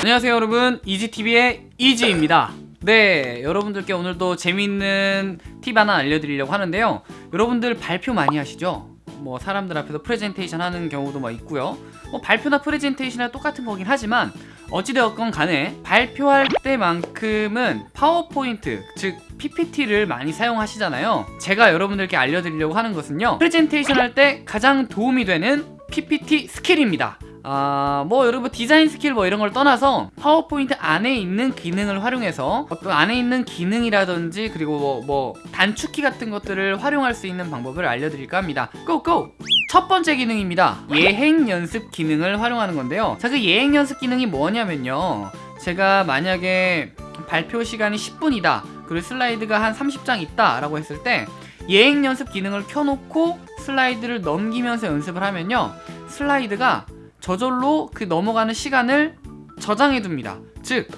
안녕하세요 여러분. 이지TV의 이지입니다. 네 여러분들께 오늘도 재밌는 팁 하나 알려드리려고 하는데요. 여러분들 발표 많이 하시죠? 뭐 사람들 앞에서 프레젠테이션 하는 경우도 막 있고요. 뭐 발표나 프레젠테이션이랑 똑같은 거긴 하지만 어찌되었건 간에 발표할 때만큼은 파워포인트 즉 PPT를 많이 사용하시잖아요. 제가 여러분들께 알려드리려고 하는 것은요. 프레젠테이션 할 때 가장 도움이 되는 PPT 스킬입니다 아, 뭐 여러분 디자인 스킬 뭐 이런 걸 떠나서 파워포인트 안에 있는 기능을 활용해서 어떤 안에 있는 기능이라든지 그리고 뭐, 뭐 단축키 같은 것들을 활용할 수 있는 방법을 알려드릴까 합니다. Go go! 첫 번째 기능입니다. 예행 연습 기능을 활용하는 건데요. 자그 예행 연습 기능이 뭐냐면요. 제가 만약에 발표 시간이 10분이다. 그리고 슬라이드가 한 30장 있다 라고 했을 때 예행 연습 기능을 켜놓고 슬라이드를 넘기면서 연습을 하면요. 슬라이드가 저절로 그 넘어가는 시간을 저장해 둡니다. 즉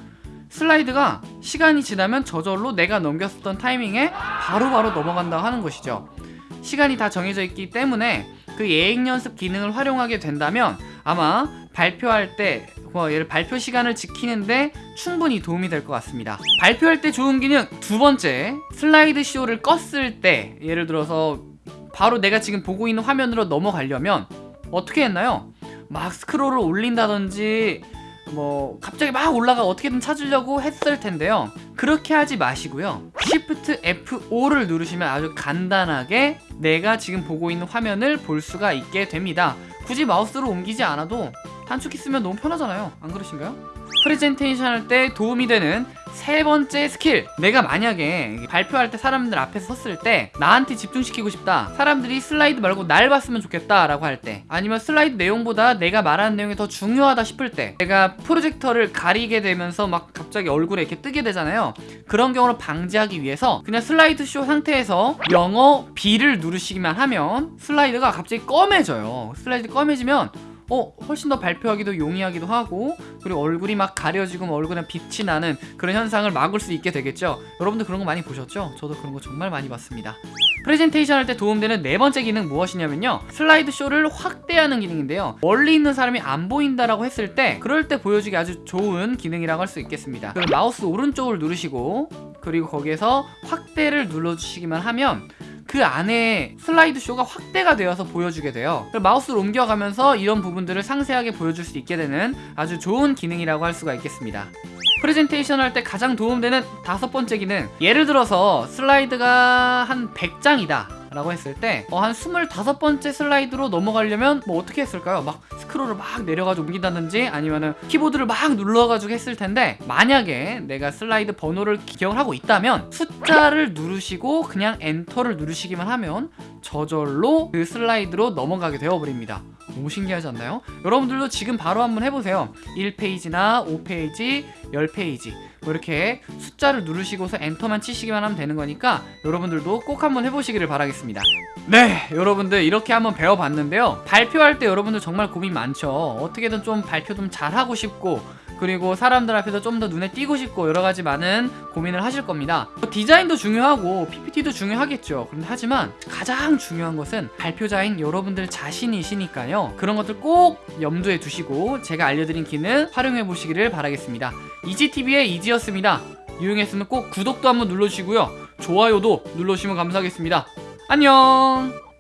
슬라이드가 시간이 지나면 저절로 내가 넘겼었던 타이밍에 바로바로 넘어간다 하는 것이죠. 시간이 다 정해져 있기 때문에 그 예행 연습 기능을 활용하게 된다면 아마 발표할 때뭐 예를 발표 시간을 지키는데 충분히 도움이 될 것 같습니다. 발표할 때 좋은 기능 두 번째 슬라이드 쇼를 껐을 때 예를 들어서 바로 내가 지금 보고 있는 화면으로 넘어가려면 어떻게 했나요? 막 스크롤을 올린다든지 뭐 갑자기 막 올라가 어떻게든 찾으려고 했을 텐데요. 그렇게 하지 마시고요. Shift F5를 누르시면 아주 간단하게 내가 지금 보고 있는 화면을 볼 수가 있게 됩니다. 굳이 마우스로 옮기지 않아도 단축키 쓰면 너무 편하잖아요. 안 그러신가요? 프레젠테이션 할 때 도움이 되는 세 번째 스킬. 내가 만약에 발표할 때 사람들 앞에서 섰을 때 나한테 집중시키고 싶다. 사람들이 슬라이드 말고 날 봤으면 좋겠다 라고 할 때 아니면 슬라이드 내용보다 내가 말하는 내용이 더 중요하다 싶을 때 내가 프로젝터를 가리게 되면서 막 갑자기 얼굴에 이렇게 뜨게 되잖아요. 그런 경우를 방지하기 위해서 그냥 슬라이드 쇼 상태에서 영어 B를 누르시기만 하면 슬라이드가 갑자기 검해져요. 슬라이드 검해지면 어 훨씬 더 발표하기도 용이하기도 하고 그리고 얼굴이 막 가려지고 뭐 얼굴에 빛이 나는 그런 현상을 막을 수 있게 되겠죠? 여러분들 그런 거 많이 보셨죠? 저도 그런 거 정말 많이 봤습니다. 프레젠테이션 할 때 도움되는 네 번째 기능 무엇이냐면요. 슬라이드 쇼를 확대하는 기능인데요. 멀리 있는 사람이 안 보인다라고 했을 때 그럴 때 보여주기 아주 좋은 기능이라고 할 수 있겠습니다. 마우스 오른쪽을 누르시고 그리고 거기에서 확대를 눌러주시기만 하면 그 안에 슬라이드 쇼가 확대가 되어서 보여주게 돼요. 마우스를 옮겨가면서 이런 부분들을 상세하게 보여줄 수 있게 되는 아주 좋은 기능이라고 할 수가 있겠습니다. 프레젠테이션 할 때 가장 도움되는 다섯 번째 기능. 예를 들어서 슬라이드가 한 100장이다 라고 했을 때 어, 한 25번째 슬라이드로 넘어가려면 뭐 어떻게 했을까요? 막 스크롤을 막 내려가지고 옮긴다든지 아니면은 키보드를 막 눌러가지고 했을 텐데 만약에 내가 슬라이드 번호를 기억을 하고 있다면 숫자를 누르시고 그냥 엔터를 누르시기만 하면 저절로 그 슬라이드로 넘어가게 되어버립니다. 너무 신기하지 않나요? 여러분들도 지금 바로 한번 해보세요. 1페이지나 5페이지, 10페이지. 뭐 이렇게 숫자를 누르시고서 엔터만 치시기만 하면 되는 거니까 여러분들도 꼭 한번 해보시기를 바라겠습니다. 네 여러분들 이렇게 한번 배워봤는데요. 발표할 때 여러분들 정말 고민 많죠. 어떻게든 좀 발표 좀 잘하고 싶고 그리고 사람들 앞에서 좀 더 눈에 띄고 싶고 여러가지 많은 고민을 하실 겁니다. 뭐 디자인도 중요하고 PPT도 중요하겠죠. 그런데 하지만 가장 중요한 것은 발표자인 여러분들 자신이시니까요. 그런 것들 꼭 염두에 두시고 제가 알려드린 기능 활용해 보시기를 바라겠습니다 이지TV의 이지였습니다. 유용했으면 꼭 구독도 한번 눌러주시고요. 좋아요도 눌러주시면 감사하겠습니다. 안녕